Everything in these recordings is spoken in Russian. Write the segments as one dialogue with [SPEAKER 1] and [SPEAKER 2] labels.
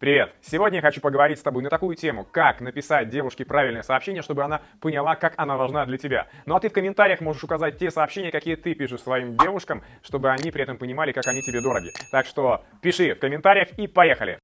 [SPEAKER 1] Привет! Сегодня я хочу поговорить с тобой на такую тему, как написать девушке правильное сообщение, чтобы она поняла, как она важна для тебя. Ну а ты в комментариях можешь указать те сообщения, какие ты пишешь своим девушкам, чтобы они при этом понимали, как они тебе дороги. Так что пиши в комментариях и поехали!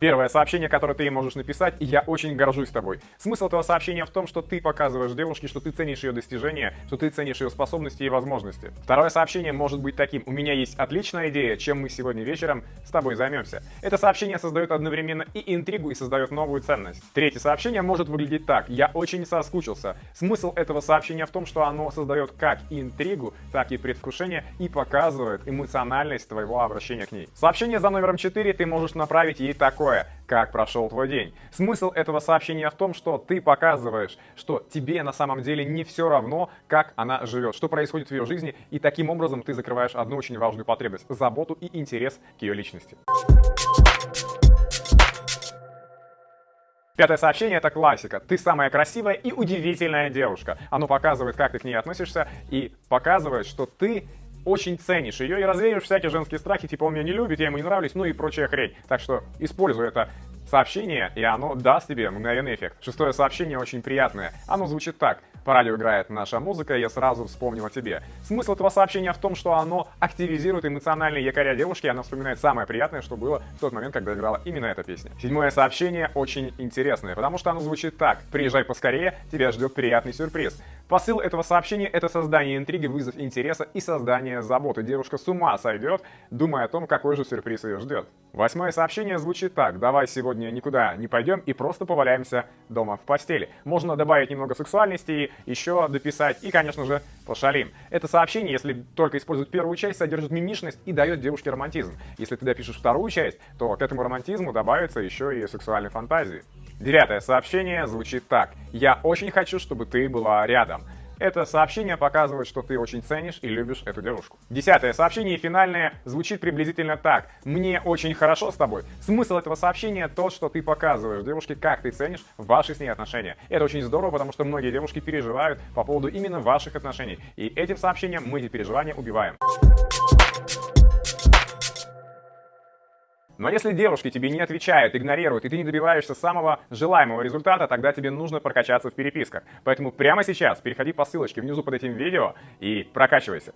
[SPEAKER 1] Первое сообщение, которое ты ей можешь написать, я очень горжусь тобой. Смысл этого сообщения в том, что ты показываешь девушке, что ты ценишь ее достижения, что ты ценишь ее способности и возможности. Второе сообщение может быть таким. У меня есть отличная идея, чем мы сегодня вечером с тобой займемся. Это сообщение создает одновременно и интригу, и создает новую ценность. Третье сообщение может выглядеть так. Я очень соскучился. Смысл этого сообщения в том, что оно создает как интригу, так и предвкушение и показывает эмоциональность твоего обращения к ней. Сообщение за номером 4 ты можешь направить ей такое такое, как прошел твой день. Смысл этого сообщения в том, что ты показываешь, что тебе на самом деле не все равно, как она живет, что происходит в ее жизни, и таким образом ты закрываешь одну очень важную потребность – заботу и интерес к ее личности. Пятое сообщение – это классика. Ты самая красивая и удивительная девушка. Оно показывает, как ты к ней относишься и показывает, что ты очень ценишь ее и развеешь всякие женские страхи, типа он меня не любит, я ему не нравлюсь, ну и прочая хрень. Так что используй это сообщение, и оно даст тебе мгновенный эффект. Шестое сообщение очень приятное. Оно звучит так. По радио играет наша музыка, я сразу вспомнил о тебе. Смысл этого сообщения в том, что оно активизирует эмоциональные якоря девушки, и она вспоминает самое приятное, что было в тот момент, когда играла именно эта песня. Седьмое сообщение очень интересное, потому что оно звучит так. Приезжай поскорее, тебя ждет приятный сюрприз. Посыл этого сообщения — это создание интриги, вызов интереса и создание заботы. Девушка с ума сойдет, думая о том, какой же сюрприз ее ждет. Восьмое сообщение звучит так. Давай сегодня никуда не пойдем и просто поваляемся дома в постели. Можно добавить немного сексуальности, еще дописать и, конечно же, пошалим. Это сообщение, если только использовать первую часть, содержит мимишность и дает девушке романтизм. Если ты допишешь вторую часть, то к этому романтизму добавится еще и сексуальной фантазии. Девятое сообщение звучит так. «Я очень хочу, чтобы ты была рядом». Это сообщение показывает, что ты очень ценишь и любишь эту девушку. Десятое сообщение, финальное, звучит приблизительно так. «Мне очень хорошо с тобой». Смысл этого сообщения то, что ты показываешь девушке, как ты ценишь ваши с ней отношения. Это очень здорово, потому что многие девушки переживают по поводу именно ваших отношений. И этим сообщением мы эти переживания убиваем. Но если девушки тебе не отвечают, игнорируют, и ты не добиваешься самого желаемого результата, тогда тебе нужно прокачаться в переписках. Поэтому прямо сейчас переходи по ссылочке внизу под этим видео и прокачивайся.